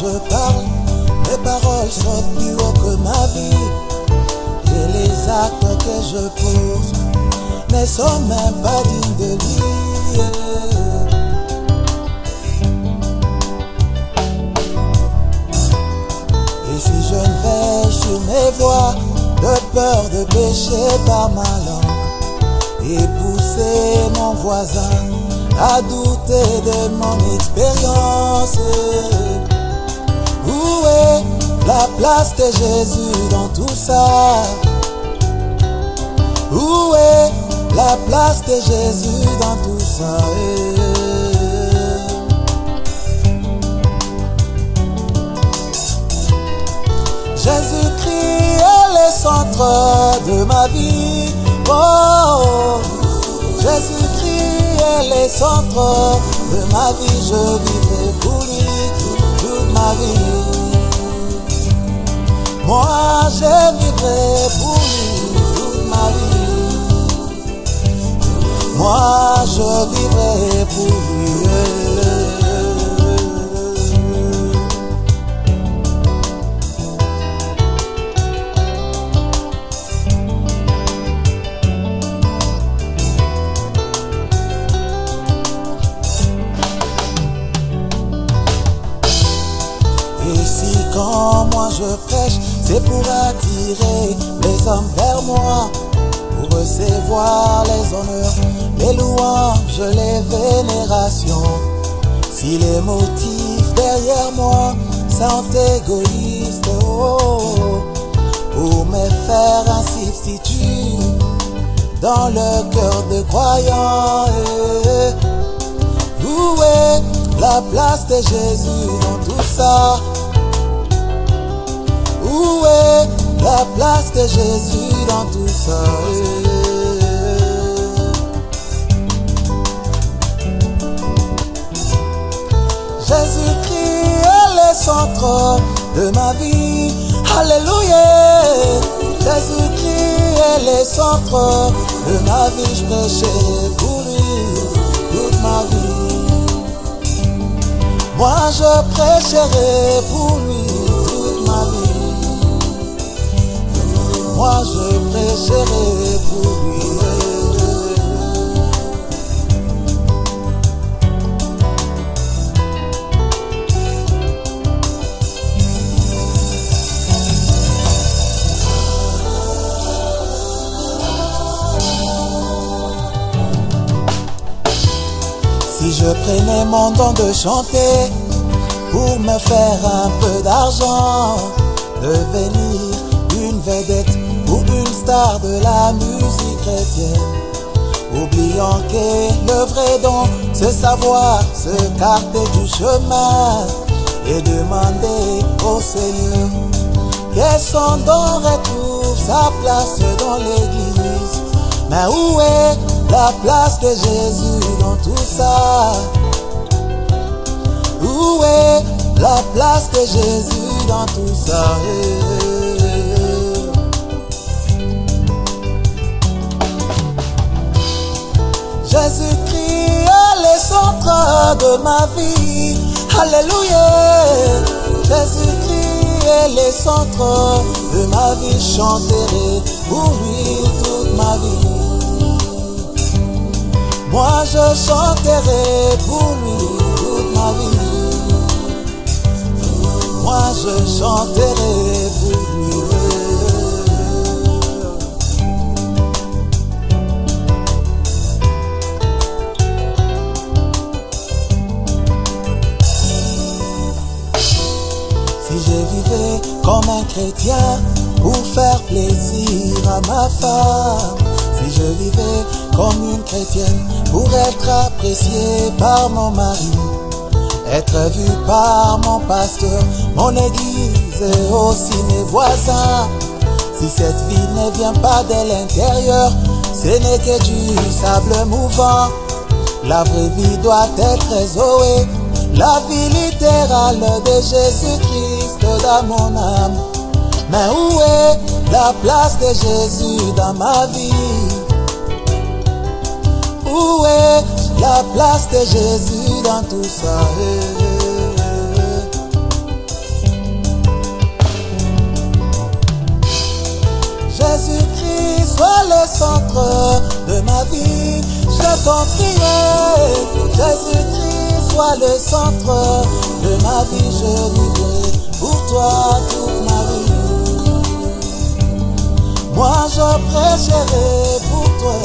je parle, mes paroles sautent plus haut que ma vie. Et les actes que je pose ne sont même pas dignes de lui. Et si je ne veille sur mes voies, de peur de pécher par ma langue, et pousser mon voisin à douter de mon expérience. Où est la place de Jésus dans tout ça? Où est la place de Jésus dans tout ça? Jésus-Christ est le centre de ma vie. Oh, Jésus-Christ est le centre de ma vie. Je vivrai Moi, je vivrai pour lui toute ma vie. Moi, je vivrai pour lui. Je prêche, c'est pour attirer les hommes vers moi, pour recevoir les honneurs, les louanges, les vénérations. Si les motifs derrière moi sont égoïstes, oh, pour me faire un substitut dans le cœur de croyants. eh, où est la place de Jésus dans tout ça? Où est la place de Jésus dans tout ça Jésus-Christ est le centre de ma vie. Alléluia. Jésus-Christ est le centre de ma vie. Je prêcherai pour lui toute ma vie. Moi je prêcherai pour lui Moi pour lui. Si je prenais mon don de chanter pour me faire un peu d'argent, devenir une vedette ou une star de la musique chrétienne, oubliant que le vrai don, c'est savoir se carter du chemin et demander au Seigneur que son don retrouve sa place dans l'église. Mais où est la place de Jésus dans tout ça? Où est la place de Jésus dans tout ça? De ma vie. Alléluia. Jésus-Christ est le centre de ma vie. Chanterai pour lui toute ma vie. Moi je chanterai pour lui toute ma vie. Moi je chanterai pour lui. Un chrétien pour faire plaisir à ma femme, si je vivais comme une chrétienne pour être apprécié par mon mari, être vu par mon pasteur, mon église et aussi mes voisins. Si cette vie ne vient pas de l'intérieur, ce n'est que du sable mouvant. La vraie vie doit être Zoé, la vie littérale de Jésus-Christ dans mon âme. Mais où est la place de Jésus dans ma vie? Où est la place de Jésus dans tout ça? Jésus-Christ, sois le centre de ma vie. Je t'en prie, Jésus-Christ sois le centre de ma vie. Je vivrai pour toi toute ma vie. Moi je prêcherai pour toi